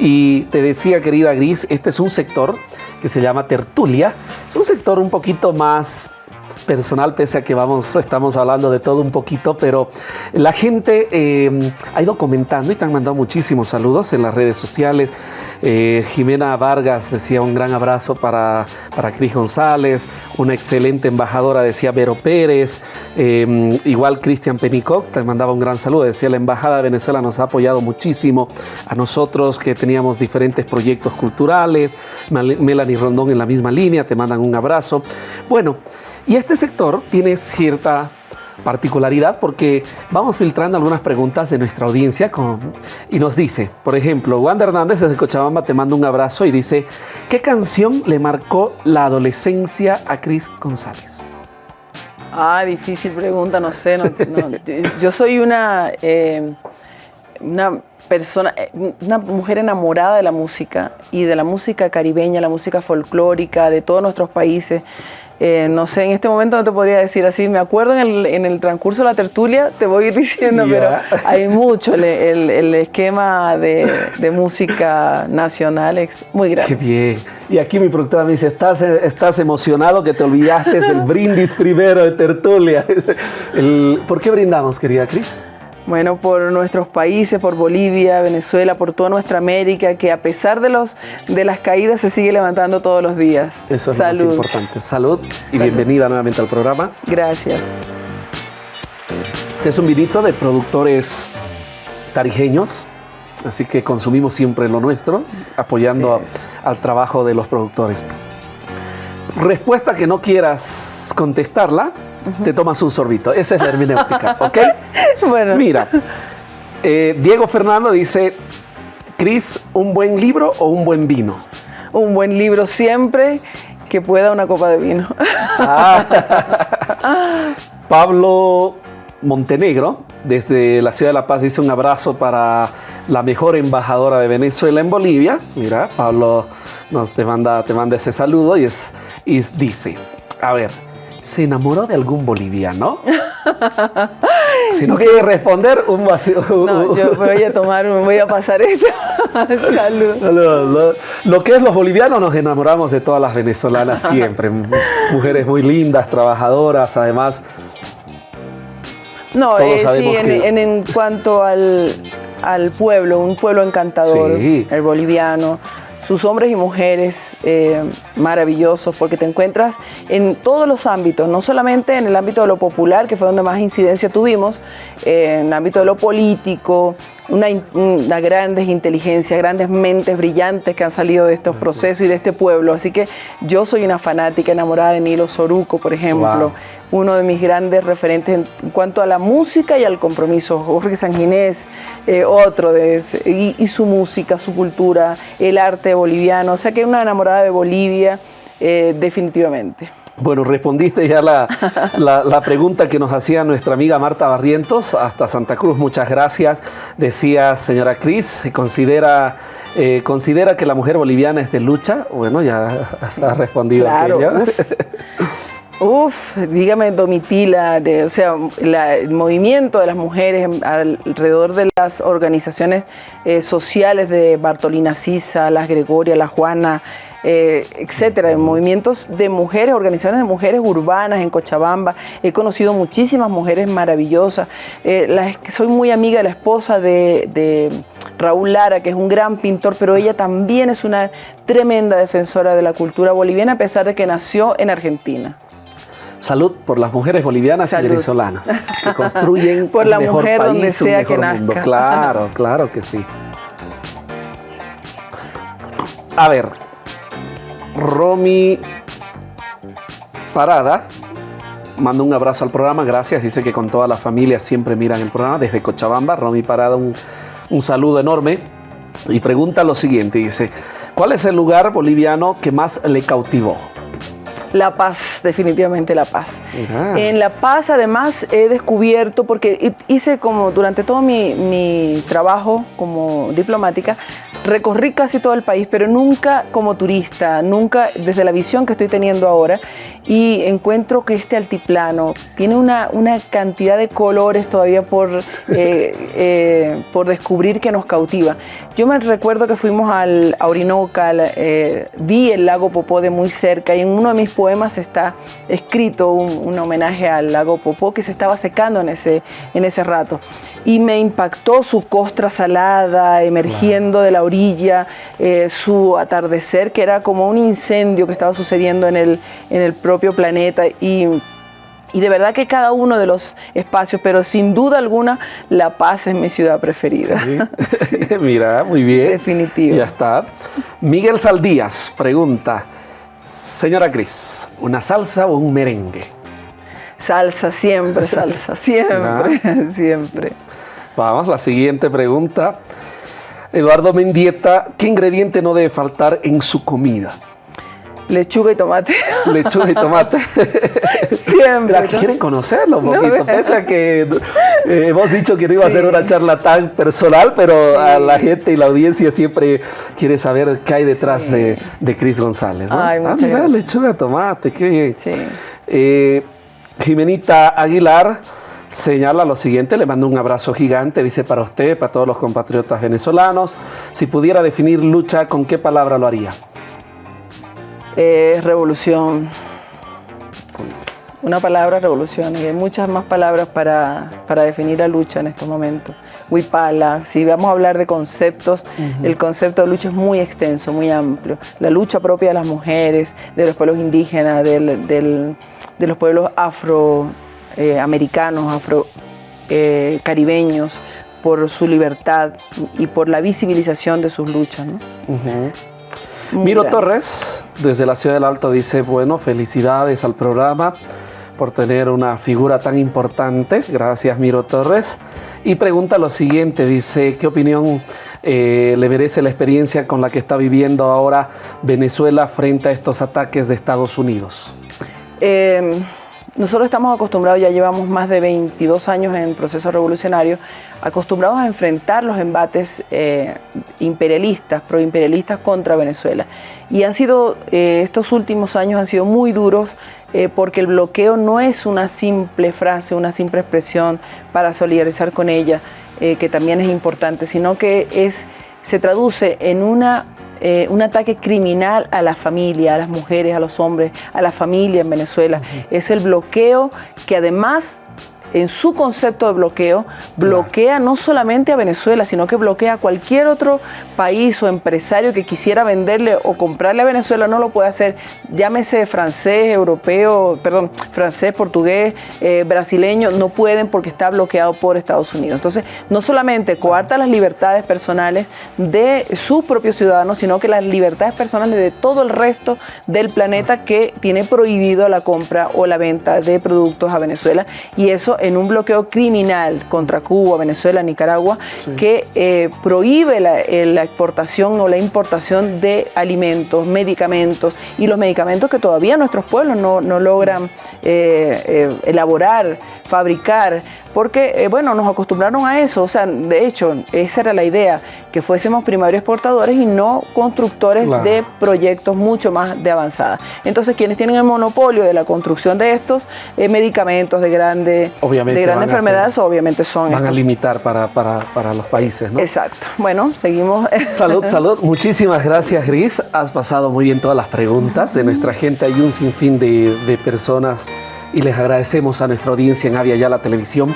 Y te decía, querida Gris, este es un sector que se llama tertulia. Es un sector un poquito más personal, pese a que vamos, estamos hablando de todo un poquito, pero la gente eh, ha ido comentando y te han mandado muchísimos saludos en las redes sociales. Eh, Jimena Vargas decía un gran abrazo para, para Cris González, una excelente embajadora decía Vero Pérez, eh, igual Cristian Penicoc te mandaba un gran saludo, decía la Embajada de Venezuela nos ha apoyado muchísimo a nosotros que teníamos diferentes proyectos culturales, Melanie Rondón en la misma línea, te mandan un abrazo. Bueno, y este sector tiene cierta particularidad porque vamos filtrando algunas preguntas de nuestra audiencia y nos dice, por ejemplo, Wanda Hernández desde Cochabamba te manda un abrazo y dice, ¿qué canción le marcó la adolescencia a Cris González? Ah, difícil pregunta, no sé. yo soy una, eh, una persona, eh, una mujer enamorada de la música y de la música caribeña, la música folclórica de todos nuestros países. Eh, no sé, en este momento no te podría decir así. Me acuerdo en el, transcurso de la tertulia, te voy a ir diciendo, pero hay mucho. El, esquema de, música nacional es muy grande. Qué bien. Y aquí mi productora me dice, estás, estás emocionado que te olvidaste del brindis primero de tertulia. ¿Por qué brindamos, querida Cris? Bueno, por nuestros países, por Bolivia, Venezuela, por toda nuestra América, que a pesar de, los, de las caídas se sigue levantando todos los días. Eso es lo más importante. Salud y bienvenida nuevamente al programa. Gracias. Este es un vinito de productores tarijeños, así que consumimos siempre lo nuestro, apoyando al trabajo de los productores. Respuesta que no quieras contestarla, te tomas un sorbito. Esa es la hermenéutica, ¿ok? bueno. Mira, eh, Diego Fernando dice, Cris, ¿un buen libro o un buen vino? Un buen libro siempre que pueda una copa de vino. Ah. Pablo Montenegro, desde la ciudad de La Paz, dice un abrazo para la mejor embajadora de Venezuela en Bolivia. Mira, Pablo nos te manda, te manda ese saludo y, es, y dice, a ver, ¿se enamoró de algún boliviano? si no quiere responder, un vacío. No, yo voy a tomar, voy a pasar esto. Salud. Lo, que es los bolivianos, nos enamoramos de todas las venezolanas siempre. Mujeres muy lindas, trabajadoras, además. No, eh, sí, en, cuanto al, pueblo, un pueblo encantador, el boliviano sus hombres y mujeres eh, maravillosos, porque te encuentras en todos los ámbitos, no solamente en el ámbito de lo popular, que fue donde más incidencia tuvimos, eh, en el ámbito de lo político, una, grandes inteligencias, grandes mentes brillantes que han salido de estos procesos y de este pueblo. Así que yo soy una fanática enamorada de Nilo Soruco, por ejemplo uno de mis grandes referentes en cuanto a la música y al compromiso. Jorge Sanginés, eh, otro de y, su música, su cultura, el arte boliviano. O sea que una enamorada de Bolivia, eh, definitivamente. Bueno, respondiste ya la, la, pregunta que nos hacía nuestra amiga Marta Barrientos hasta Santa Cruz. Muchas gracias. Decía señora Cris, considera, eh, considera que la mujer boliviana es de lucha. Bueno, ya ha respondido claro, Uf, dígame Domitila, de, o sea, el movimiento de las mujeres alrededor de las organizaciones eh, sociales de Bartolina Sisa, las Gregoria, la Juana, eh, etcétera, movimientos de mujeres, organizaciones de mujeres urbanas en Cochabamba. He conocido muchísimas mujeres maravillosas. Eh, soy muy amiga de la esposa de, de Raúl Lara, que es un gran pintor, pero ella también es una tremenda defensora de la cultura boliviana, a pesar de que nació en Argentina. Salud por las mujeres bolivianas y venezolanas que construyen por la mejor mujer país, donde sea que mundo. Claro, claro que sí. A ver, Romy Parada manda un abrazo al programa, gracias. Dice que con toda la familia siempre miran el programa desde Cochabamba. Romy Parada, un, un saludo enorme. Y pregunta lo siguiente, dice, ¿cuál es el lugar boliviano que más le cautivó? La Paz, definitivamente La Paz. En La Paz además he descubierto, porque hice como durante todo mi, trabajo como diplomática, recorrí casi todo el país, pero nunca como turista, nunca desde la visión que estoy teniendo ahora. Y encuentro que este altiplano tiene una, una cantidad de colores todavía por, eh, eh, por descubrir que nos cautiva. Yo me recuerdo que fuimos al Orinoca, eh, vi el lago Popó de muy cerca y en uno de mis poemas está escrito un, homenaje al lago Popó que se estaba secando en ese, en ese rato. Y me impactó su costra salada emergiendo de la orilla, su atardecer que era como un incendio que estaba sucediendo en el, en el propio planeta y, y de verdad que cada uno de los espacios, pero sin duda alguna La Paz es mi ciudad preferida. Mira, muy bien. Definitivo. Ya está. Miguel Saldías pregunta, señora Cris, ¿una salsa o un merengue? Salsa, siempre, salsa, siempre, siempre. Vamos, la siguiente pregunta. Eduardo Mendieta, ¿qué ingrediente no debe faltar en su comida? Lechuga y tomate. Lechuga y tomate. Siempre. quieren conocerlo un poquito. Pese a que eh, hemos dicho que no iba a ser una charla tan personal, pero a la gente y la audiencia siempre quiere saber qué hay detrás de, de Cris González. ¿no? Ay, ah, mira, lechuga, tomate, qué bien. Eh, Jimenita Aguilar señala lo siguiente, le mando un abrazo gigante, dice para usted, para todos los compatriotas venezolanos, si pudiera definir lucha, ¿con qué palabra lo haría? Es revolución. Una palabra revolución y hay muchas más palabras para, definir la lucha en estos momentos. Huipala, si vamos a hablar de conceptos, el concepto de lucha es muy extenso, muy amplio. La lucha propia de las mujeres, de los pueblos indígenas, de los pueblos afroamericanos, afro, eh, caribeños, por su libertad y por la visibilización de sus luchas. ¿no? Miro Torres, desde la Ciudad del Alto, dice, bueno, felicidades al programa por tener una figura tan importante. Gracias, Miro Torres. Y pregunta lo siguiente, dice, ¿qué opinión eh, le merece la experiencia con la que está viviendo ahora Venezuela frente a estos ataques de Estados Unidos? Eh, nosotros estamos acostumbrados, ya llevamos más de 22 años en proceso revolucionario, acostumbrados a enfrentar los embates eh, imperialistas, proimperialistas contra Venezuela. Y han sido, eh, estos últimos años han sido muy duros eh, porque el bloqueo no es una simple frase, una simple expresión para solidarizar con ella, que también es importante, sino que es, se traduce en una eh, un ataque criminal a la familia, a las mujeres, a los hombres, a la familia en Venezuela. Es el bloqueo que además en su concepto de bloqueo, bloquea no solamente a Venezuela, sino que bloquea a cualquier otro país o empresario que quisiera venderle o comprarle a Venezuela, no lo puede hacer, llámese francés, europeo, perdón, francés, portugués, eh, brasileño, no pueden porque está bloqueado por Estados Unidos. Entonces, no solamente coarta las libertades personales de sus propios ciudadanos, sino que las libertades personales de todo el resto del planeta que tiene prohibido la compra o la venta de productos a Venezuela. Y eso en un bloqueo criminal contra Cuba, Venezuela, Nicaragua, que eh, prohíbe eh, la, exportación o la importación de alimentos, medicamentos y los medicamentos que todavía nuestros pueblos no, logran eh, elaborar fabricar, porque, eh, bueno, nos acostumbraron a eso, o sea, de hecho, esa era la idea, que fuésemos primarios exportadores y no constructores de proyectos mucho más de avanzada. Entonces, quienes tienen el monopolio de la construcción de estos eh, medicamentos de, grande, de grandes enfermedades, obviamente son... Van a limitar para, para, para, los países, ¿no? Exacto. Bueno, seguimos. Salud, salud. Muchísimas gracias, Gris. Has pasado muy bien todas las preguntas de nuestra gente. Hay un sinfín de, de personas y les agradecemos a nuestra audiencia en Avia la Televisión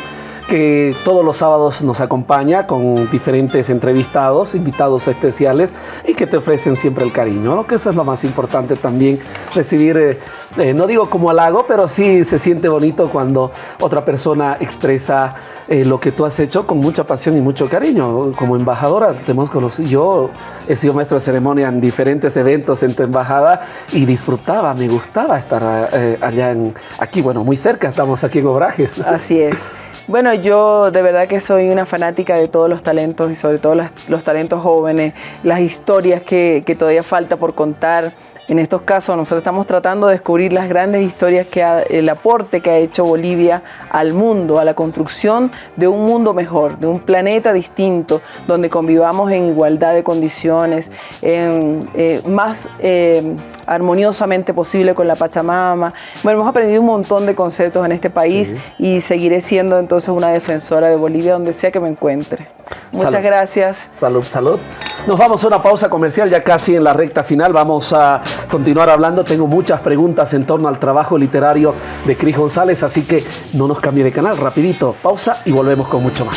que todos los sábados nos acompaña con diferentes entrevistados, invitados especiales y que te ofrecen siempre el cariño, que eso es lo más importante también, recibir, eh, eh, no digo como halago, pero sí se siente bonito cuando otra persona expresa eh, lo que tú has hecho con mucha pasión y mucho cariño. Como embajadora te hemos conocido, yo he sido maestro de ceremonia en diferentes eventos en tu embajada y disfrutaba, me gustaba estar allá en, aquí, bueno, muy cerca, estamos aquí en Obrajes. Así es. Bueno, yo de verdad que soy una fanática de todos los talentos y sobre todo los, talentos jóvenes, las historias que, que todavía falta por contar. En estos casos nosotros estamos tratando de descubrir las grandes historias que el aporte que ha hecho Bolivia al mundo, a la construcción de un mundo mejor, de un planeta distinto, donde convivamos en igualdad de condiciones, en, eh, más eh, armoniosamente posible con la Pachamama. Bueno, hemos aprendido un montón de conceptos en este país y seguiré siendo entonces una defensora de Bolivia donde sea que me encuentre. Muchas gracias. Salud, salud. Nos vamos a una pausa comercial ya casi en la recta final. Vamos a continuar hablando. Tengo muchas preguntas en torno al trabajo literario de Cris González, así que no nos cambie de canal. Rapidito, pausa y volvemos con mucho más.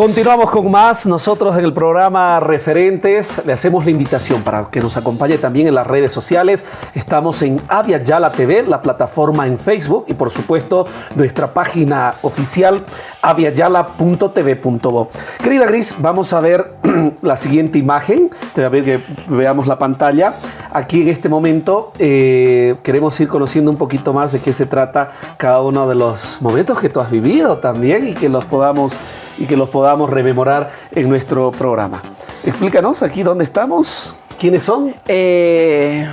Continuamos con más. Nosotros en el programa Referentes le hacemos la invitación para que nos acompañe también en las redes sociales. Estamos en Avia Yala TV, la plataforma en Facebook y por supuesto nuestra página oficial aviayala.tv.bo. Querida Gris, vamos a ver la siguiente imagen. Te voy a ver que veamos la pantalla. Aquí en este momento eh, queremos ir conociendo un poquito más de qué se trata cada uno de los momentos que tú has vivido también y que los podamos y que los podamos rememorar en nuestro programa. Explícanos aquí dónde estamos, quiénes son. Eh,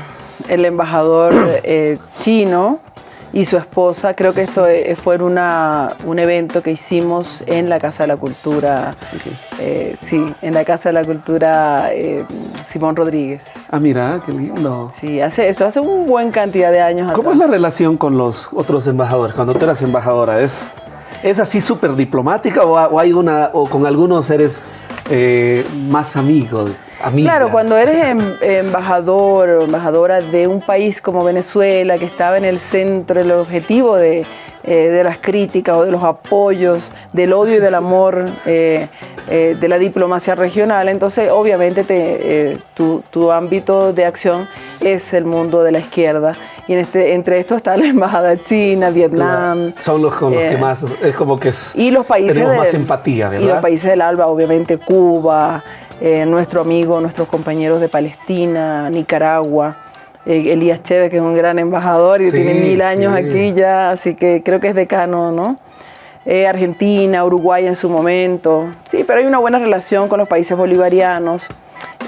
el embajador eh, chino y su esposa, creo que esto eh, fue una, un evento que hicimos en la Casa de la Cultura, sí, sí en la Casa de la Cultura Simón Rodríguez. Ah, mira, qué lindo. Sí, hace eso, hace un buen cantidad de años. ¿Cómo es la relación con los otros embajadores? Cuando tú eras embajadora, ¿es ¿Es así súper diplomática o, hay una, o con algunos eres eh, más amigo? Claro, cuando eres em, embajador o embajadora de un país como Venezuela, que estaba en el centro, el objetivo de, eh, las críticas o de los apoyos, del odio y del amor eh, de la diplomacia regional, entonces obviamente te, tu, tu ámbito de acción es el mundo de la izquierda y en este, entre estos está la embajada china, Vietnam. Son los con los que eh, más, es como que es, y los países tenemos más empatía, ¿verdad? Y los países del ALBA, obviamente Cuba, eh, nuestro amigo, nuestros compañeros de Palestina, Nicaragua. Eh, Elías Chévez, que es un gran embajador y tiene mil años aquí ya, así que creo que es decano, ¿no? Argentina, Uruguay en su momento. Sí, pero hay una buena relación con los países bolivarianos.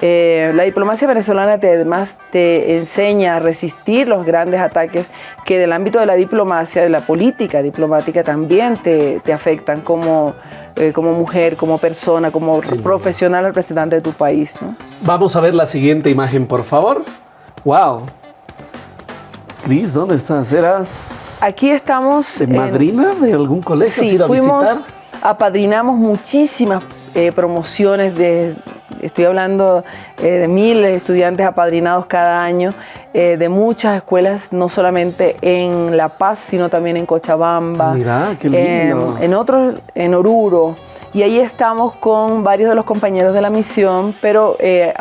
Eh, la diplomacia venezolana te, además te enseña a resistir los grandes ataques que del ámbito de la diplomacia, de la política diplomática también te, afectan como, eh, como mujer, como persona, como profesional representante de tu país. Vamos a ver la siguiente imagen, por favor. ¡Wow! Cris, ¿dónde estás? ¿Eras...? Aquí estamos... ¿En madrina de algún colegio? Sí, fuimos, apadrinamos muchísimas eh, promociones de estoy hablando eh, de mil estudiantes apadrinados cada año, eh, de muchas escuelas, no solamente en La Paz, sino también en Cochabamba, en otros, en Oruro. Y ahí estamos con varios de los compañeros de la misión, pero eh,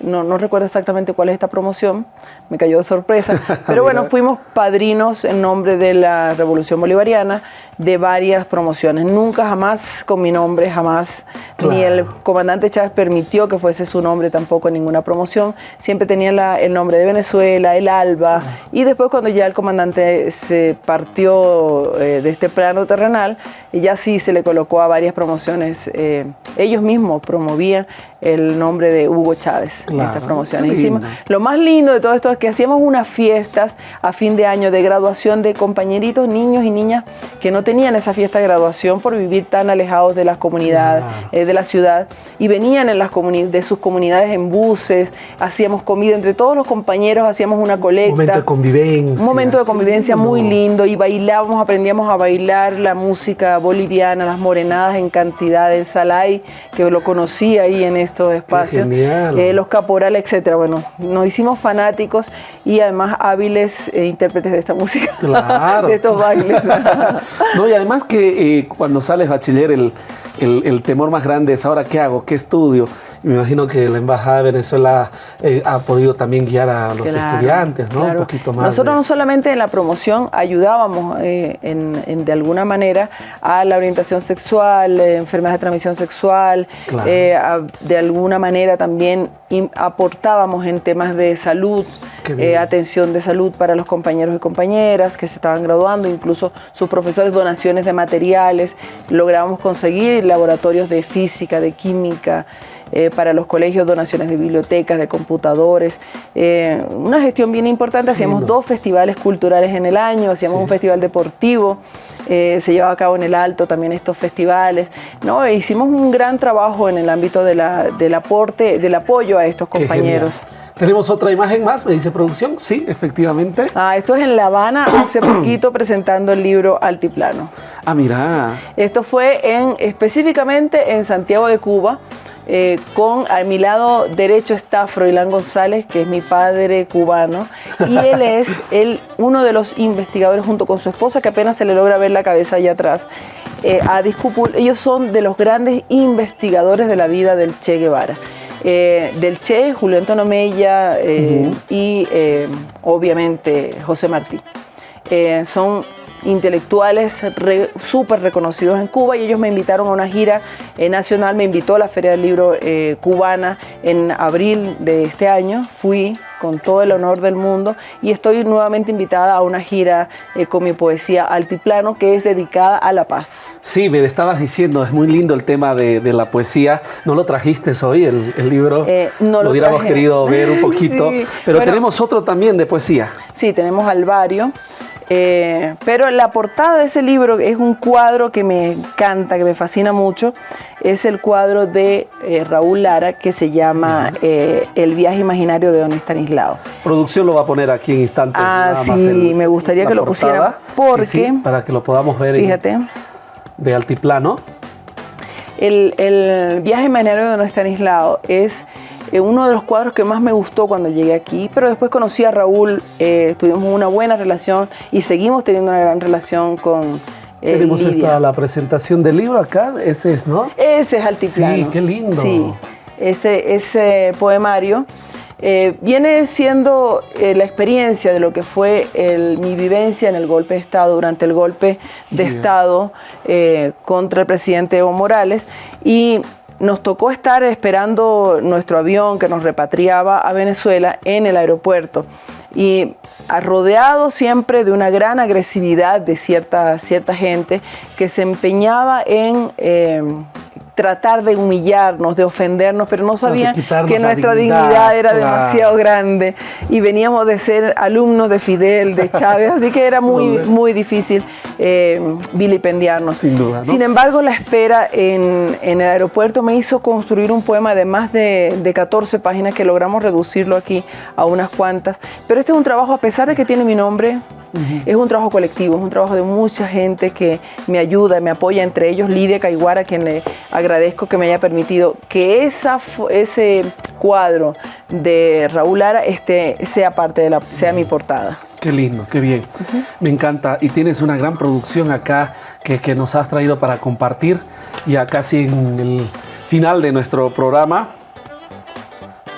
no, no, recuerdo exactamente cuál es esta promoción, me cayó de sorpresa. Pero bueno, fuimos padrinos en nombre de la Revolución Bolivariana de varias promociones. Nunca jamás con mi nombre, jamás, ni el comandante Chávez permitió que fuese su nombre tampoco en ninguna promoción. Siempre tenía el nombre de Venezuela, el ALBA, ah. y después cuando ya el comandante se partió eh, de este plano terrenal, ya sí se le colocó a varias promociones. Eh, ellos mismos promovían el nombre de Hugo Chávez en estas promociones. Hicimos, lo más lindo de todo esto es que hacíamos unas fiestas a fin de año de graduación de compañeritos, niños y niñas que no tenían esa fiesta de graduación por vivir tan alejados de las comunidades, eh, de la ciudad, y venían en las de sus comunidades en buses, hacíamos comida entre todos los compañeros, hacíamos una colecta. Un momento de convivencia. Un momento de convivencia muy lindo y bailábamos, aprendíamos a bailar la música boliviana, las morenadas en cantidad, el salay, que lo conocí ahí en estos espacios, eh, los caporales, etcétera. Bueno, nos hicimos fanáticos y además hábiles eh, intérpretes de esta música, de estos bailes. no, y además que eh, cuando sales bachiller el, el, temor más grande es ahora qué hago, qué estudio. me imagino que la Embajada de Venezuela eh, ha podido también guiar a los estudiantes, ¿no? Un poquito más. Nosotros no solamente en la promoción ayudábamos eh, en, de alguna manera a la orientación sexual, eh, enfermedades de transmisión sexual, de alguna manera también aportábamos en temas de salud, atención de salud para los compañeros y compañeras que se estaban graduando, incluso sus profesores, donaciones de materiales, lográbamos conseguir laboratorios de física, de química, eh, para los colegios, donaciones de bibliotecas, de computadores. Eh, una gestión bien importante, hacíamos dos festivales culturales en el año, hacíamos un festival deportivo. se llevaba a cabo en el Alto también estos festivales, ¿no? E hicimos un gran trabajo en el ámbito de la, del aporte, del apoyo a estos compañeros. Tenemos otra imagen más, me dice producción. Sí, efectivamente. Ah, esto es en La Habana, hace poquito presentando el libro Altiplano. Ah, mira. Esto fue en, específicamente en Santiago de Cuba. Eh, con a mi lado derecho está Froilán González, que es mi padre cubano, y él es el, uno de los investigadores junto con su esposa, que apenas se le logra ver la cabeza allá atrás. Eh, a ellos son de los grandes investigadores de la vida del Che Guevara. Eh, del Che, Julio Antonio Mella eh, y obviamente José Martí. son intelectuales súper reconocidos en Cuba y ellos me invitaron a una gira nacional, me invitó a la Feria del Libro cubana en abril de este año, fui, con todo el honor del mundo y estoy nuevamente invitada a una gira eh, con mi poesía Altiplano que es dedicada a la paz. Sí, me estabas diciendo, es muy lindo el tema de, la poesía. ¿No lo trajiste hoy, el, libro? Eh, no lo, hubiéramos querido ver un poquito, pero tenemos otro también de poesía. Sí, tenemos Alvario. Eh, pero la portada de ese libro es un cuadro que me encanta, que me fascina mucho. Es el cuadro de eh, Raúl Lara que se llama eh, El viaje imaginario de Don Estanislao. Producción lo va a poner aquí en instantes. Ah, sí, me gustaría que lo pusiera porque... para que lo podamos ver fíjate, de altiplano. El, el viaje imaginario de Don Estanislao es uno de los cuadros que más me gustó cuando llegué aquí, pero después conocí a Raúl, eh, tuvimos una buena relación y seguimos teniendo una gran relación con eh, Tenemos esta, la presentación del libro acá, ese es, ¿no? Ese es Altiplano. Sí, qué lindo. Sí, ese, ese poemario viene siendo la experiencia de lo que fue mi vivencia en el golpe de Estado, durante el golpe de Estado contra el presidente Evo Morales y nos tocó estar esperando nuestro avión que nos repatriaba a Venezuela en el aeropuerto. Y rodeado siempre de una gran agresividad de cierta, cierta gente que se empeñaba en eh, tratar de humillarnos, de ofendernos, pero no sabían que nuestra dignidad, era demasiado grande y veníamos de ser alumnos de Fidel, de Chávez, así que era muy, muy difícil eh, vilipendiarnos. Sin duda. Sin embargo, la espera en, el aeropuerto me hizo construir un poema de más de, de 14 páginas que logramos reducirlo aquí a unas cuantas, pero este es un trabajo, a pesar de que tiene mi nombre, es un trabajo colectivo, es un trabajo de mucha gente que me ayuda, me apoya, entre ellos Lidia Caiguara, a quien le agradezco que me haya permitido que esa, ese cuadro de Raúl Lara este, sea parte de la, sea mi portada. Qué lindo, qué bien. Me encanta. Y tienes una gran producción acá que, que nos has traído para compartir. Ya casi en el final de nuestro programa.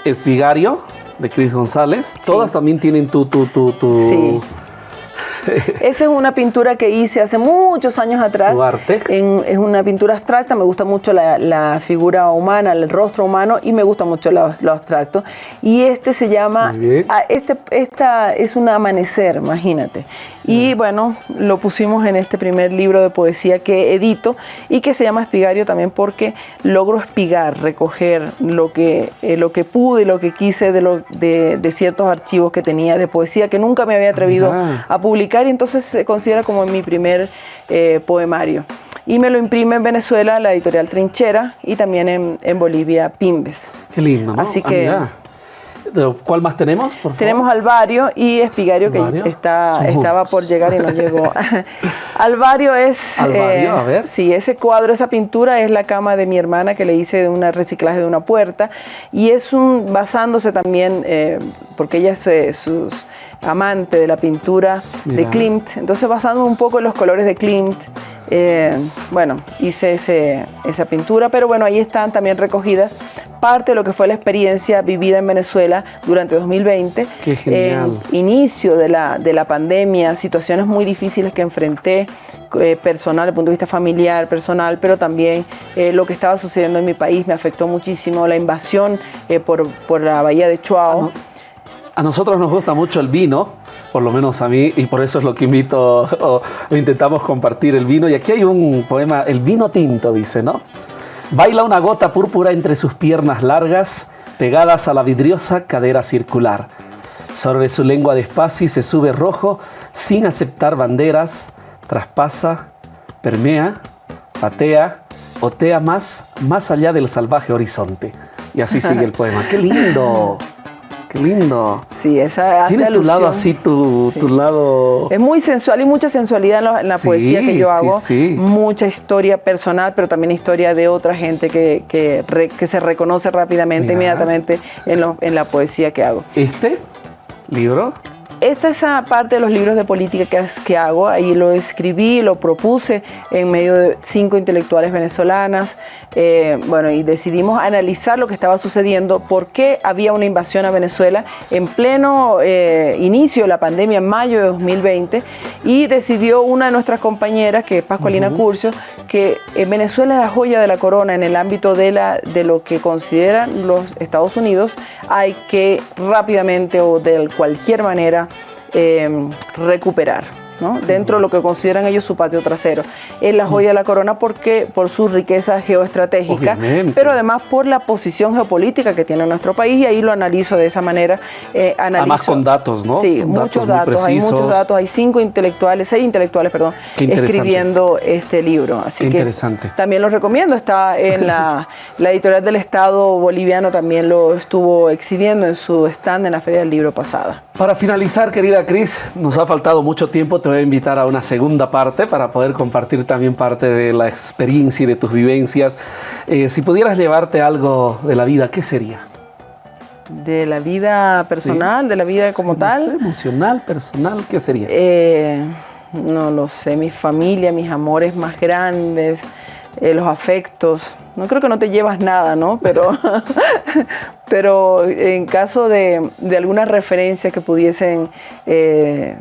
Espigario de Cris González. Todas también tienen tu, tu, tu, tu, sí. Esa es una pintura que hice hace muchos años atrás. arte? es una pintura abstracta, me gusta mucho la, figura humana, el rostro humano y me gusta mucho lo, abstracto. Y este se llama, ah, este, esta es un amanecer, imagínate. Y bueno, lo pusimos en este primer libro de poesía que edito y que se llama Espigario también porque logro espigar, recoger lo que, eh, lo que pude y lo que quise de, lo, de, ciertos archivos que tenía de poesía que nunca me había atrevido a publicar y entonces se considera como mi primer eh, poemario. Y me lo imprime en Venezuela la editorial Trinchera y también en, Bolivia Pimbes. Qué lindo, ¿no? Así ah, que... ¿Cuál más tenemos? Tenemos Alvario y Espigario, que está, estaba por llegar y no llegó. Alvario es... Alvario, a ver. Sí, ese cuadro, esa pintura es la cama de mi hermana que le hice de un reciclaje de una puerta. Y es un, basándose también, eh, porque ella es eh, sus amante de la pintura de Klimt, entonces basando un poco en los colores de Klimt, eh, bueno, hice ese, esa pintura, pero bueno, ahí están también recogidas parte de lo que fue la experiencia vivida en Venezuela durante 2020. Qué genial. inicio de la, de la pandemia, situaciones muy difíciles que enfrenté, eh, personal, desde el punto de vista familiar, personal, pero también eh, lo que estaba sucediendo en mi país me afectó muchísimo, la invasión eh, por, por, la bahía de Chuao. A nosotros nos gusta mucho el vino, por lo menos a mí, y por eso es lo que invito o intentamos compartir el vino. Y aquí hay un poema, El vino tinto, dice, ¿no? Baila una gota púrpura entre sus piernas largas, pegadas a la vidriosa cadera circular. Sorbe su lengua despacio y se sube rojo, sin aceptar banderas, traspasa, permea, patea, otea más, más allá del salvaje horizonte. Y así sigue el poema. ¡Qué lindo! Qué lindo. Sí, esa Tienes tu lado así, tu, tu, lado... Es muy sensual y mucha sensualidad en la, poesía que yo hago. Sí, mucha historia personal, pero también historia de otra gente que, que, que se reconoce rápidamente, inmediatamente en, en la poesía que hago. ¿Este libro? Esta es esa parte de los libros de política que, que hago, ahí lo escribí, lo propuse en medio de cinco intelectuales venezolanas, eh, bueno, y decidimos analizar lo que estaba sucediendo, por qué había una invasión a Venezuela en pleno eh, inicio de la pandemia en mayo de 2020, y decidió una de nuestras compañeras, que es Pascualina Curcio, que en Venezuela es la joya de la corona en el ámbito de, la, de lo que consideran los Estados Unidos, hay que rápidamente o de cualquier manera eh, recuperar dentro de lo que consideran ellos su patio trasero. Es la joya de la corona porque por su riqueza geoestratégica, pero además por la posición geopolítica que tiene nuestro país y ahí lo analizo de esa manera. Eh, Además con datos, ¿no? Sí, muchos datos, hay muchos datos, hay cinco intelectuales, seis intelectuales, perdón, escribiendo este libro. Así que interesante. también lo recomiendo, está en la, la editorial del Estado boliviano, también lo estuvo exhibiendo en su stand en la Feria del Libro pasada. Para finalizar, querida Cris, nos ha faltado mucho tiempo, te voy a invitar a una segunda parte para poder compartir también parte de la experiencia y de tus vivencias. Eh, si pudieras llevarte algo de la vida, ¿qué sería? De la vida personal, de la vida como tal. emocional, personal, ¿qué sería? Eh, no lo sé, mi familia, mis amores más grandes, eh, los afectos. No creo que no te llevas nada, ¿no? Pero, pero en caso de, alguna referencia que pudiesen eh,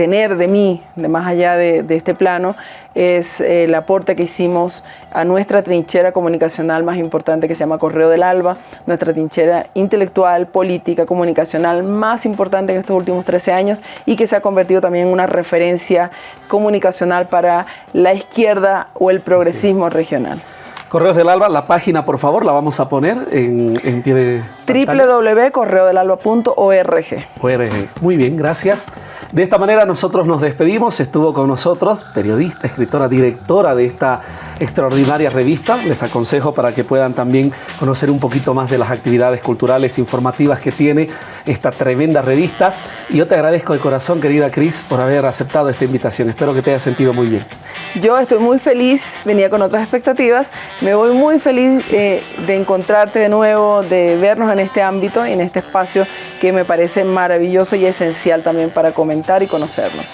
tener de mí, de más allá de, este plano, es el aporte que hicimos a nuestra trinchera comunicacional más importante que se llama Correo del Alba, nuestra trinchera intelectual, política, comunicacional más importante en estos últimos 13 años y que se ha convertido también en una referencia comunicacional para la izquierda o el progresismo regional. Correos del Alba, la página por favor la vamos a poner en, pie de www.correodelalba.org. Muy bien, gracias. De esta manera nosotros nos despedimos. Estuvo con nosotros, periodista, escritora, directora de esta extraordinaria revista. Les aconsejo para que puedan también conocer un poquito más de las actividades culturales e informativas que tiene esta tremenda revista. Y yo te agradezco de corazón, querida Cris, por haber aceptado esta invitación. Espero que te haya sentido muy bien. Yo estoy muy feliz, venía con otras expectativas. Me voy muy feliz eh, de encontrarte de nuevo, de vernos en este ámbito, en este espacio que me parece maravilloso y esencial también para comentar y conocernos.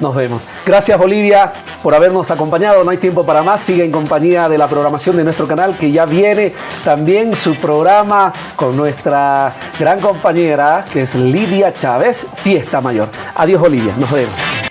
Nos vemos. Gracias Bolivia por habernos acompañado. No hay tiempo para más. Sigue en compañía de la programación de nuestro canal que ya viene también su programa con nuestra gran compañera que es Lidia Chávez, Fiesta Mayor. Adiós Bolivia. Nos vemos.